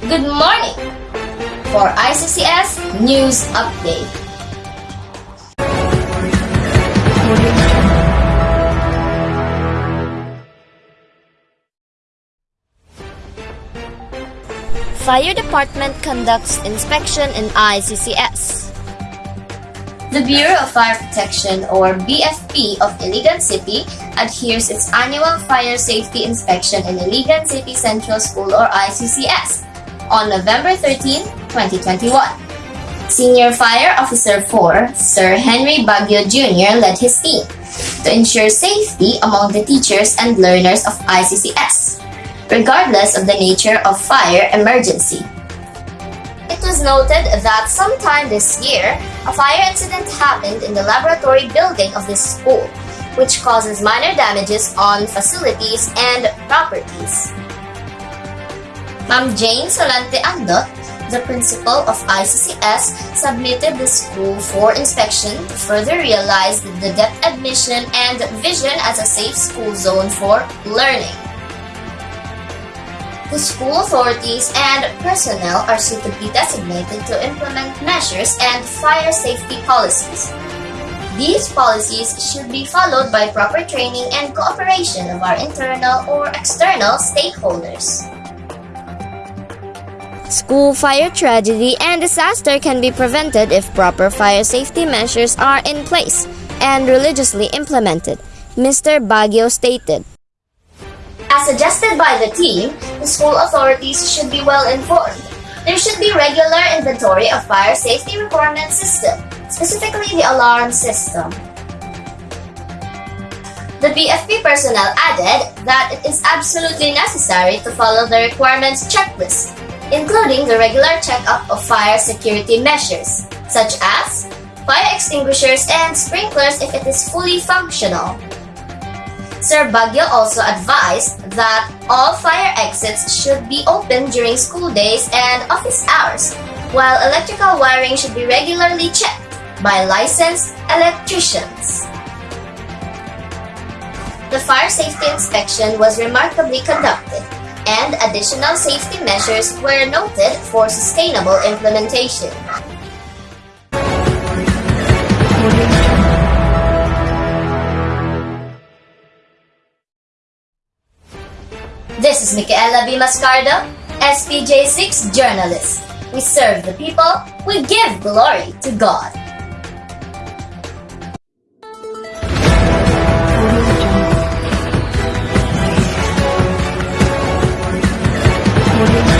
Good morning! For ICCS News Update. Fire Department conducts inspection in ICCS. The Bureau of Fire Protection, or BFP, of Iligan City adheres its annual fire safety inspection in Iligan City Central School, or ICCS, on November 13, 2021. Senior Fire Officer 4, Sir Henry Baguio Jr., led his team to ensure safety among the teachers and learners of ICCS regardless of the nature of fire emergency. It was noted that sometime this year, a fire incident happened in the laboratory building of this school, which causes minor damages on facilities and properties. Ma'am Jane Solante Andot, the principal of ICCS, submitted the school for inspection to further realize the depth admission and vision as a safe school zone for learning. The school authorities and personnel are suitably designated to implement measures and fire safety policies. These policies should be followed by proper training and cooperation of our internal or external stakeholders. School fire tragedy and disaster can be prevented if proper fire safety measures are in place and religiously implemented, Mr. Baguio stated. As suggested by the team, the school authorities should be well informed. There should be regular inventory of fire safety requirement system, specifically the alarm system. The BFP personnel added that it is absolutely necessary to follow the requirements checklist, including the regular checkup of fire security measures, such as fire extinguishers and sprinklers if it is fully functional, Sir Baguio also advised that all fire exits should be open during school days and office hours, while electrical wiring should be regularly checked by licensed electricians. The fire safety inspection was remarkably conducted, and additional safety measures were noted for sustainable implementation. This is Micaela B. Mascardo, SPJ6 journalist. We serve the people, we give glory to God. Hollywood.